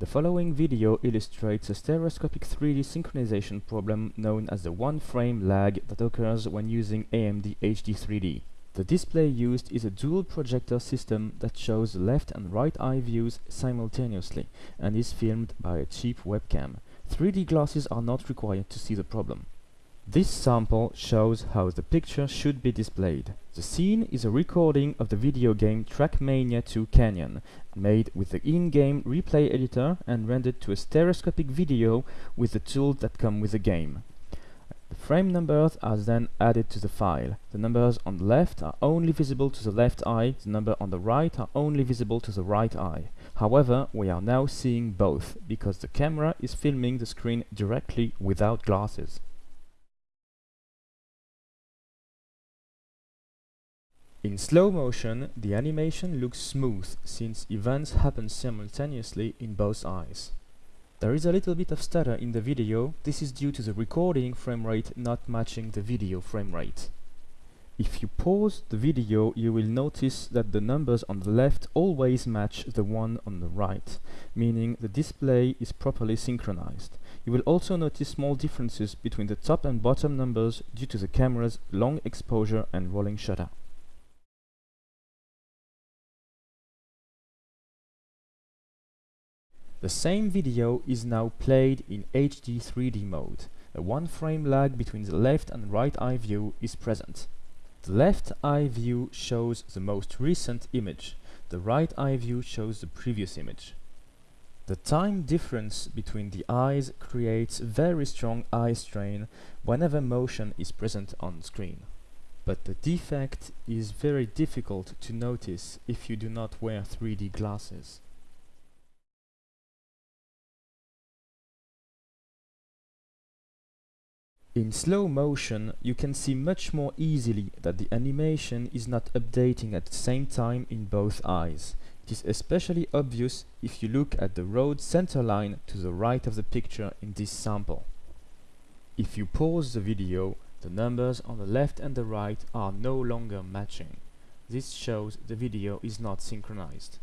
The following video illustrates a stereoscopic 3D synchronization problem known as the one-frame lag that occurs when using AMD HD3D. The display used is a dual projector system that shows left and right eye views simultaneously and is filmed by a cheap webcam. 3D glasses are not required to see the problem. This sample shows how the picture should be displayed. The scene is a recording of the video game Trackmania 2 Canyon, made with the in-game replay editor and rendered to a stereoscopic video with the tools that come with the game. The frame numbers are then added to the file. The numbers on the left are only visible to the left eye, the number on the right are only visible to the right eye. However, we are now seeing both, because the camera is filming the screen directly without glasses. In slow motion, the animation looks smooth since events happen simultaneously in both eyes. There is a little bit of stutter in the video, this is due to the recording frame rate not matching the video frame rate. If you pause the video, you will notice that the numbers on the left always match the one on the right, meaning the display is properly synchronized. You will also notice small differences between the top and bottom numbers due to the camera's long exposure and rolling shutter. The same video is now played in HD 3D mode. A one frame lag between the left and right eye view is present. The left eye view shows the most recent image. The right eye view shows the previous image. The time difference between the eyes creates very strong eye strain whenever motion is present on screen. But the defect is very difficult to notice if you do not wear 3D glasses. In slow motion, you can see much more easily that the animation is not updating at the same time in both eyes. It is especially obvious if you look at the road center line to the right of the picture in this sample. If you pause the video, the numbers on the left and the right are no longer matching. This shows the video is not synchronized.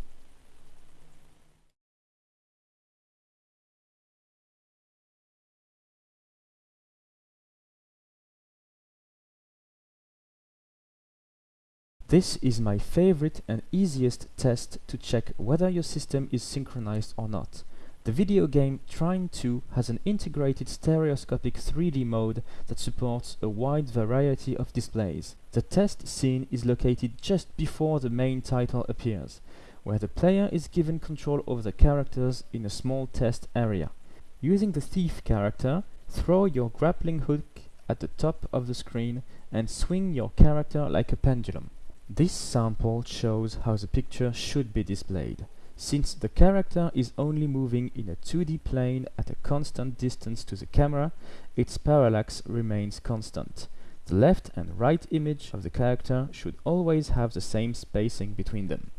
This is my favorite and easiest test to check whether your system is synchronized or not. The video game Trine 2 has an integrated stereoscopic 3D mode that supports a wide variety of displays. The test scene is located just before the main title appears, where the player is given control over the characters in a small test area. Using the thief character, throw your grappling hook at the top of the screen and swing your character like a pendulum. This sample shows how the picture should be displayed. Since the character is only moving in a 2D plane at a constant distance to the camera, its parallax remains constant. The left and right image of the character should always have the same spacing between them.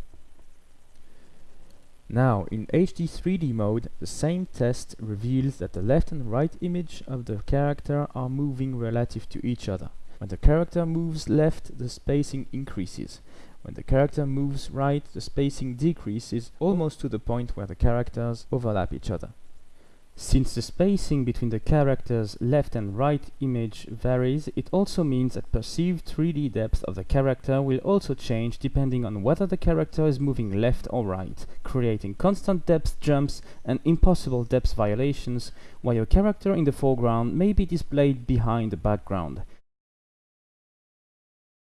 Now, in HD 3D mode, the same test reveals that the left and right image of the character are moving relative to each other. When the character moves left, the spacing increases. When the character moves right, the spacing decreases almost to the point where the characters overlap each other. Since the spacing between the character's left and right image varies, it also means that perceived 3D depth of the character will also change depending on whether the character is moving left or right, creating constant depth jumps and impossible depth violations, while your character in the foreground may be displayed behind the background.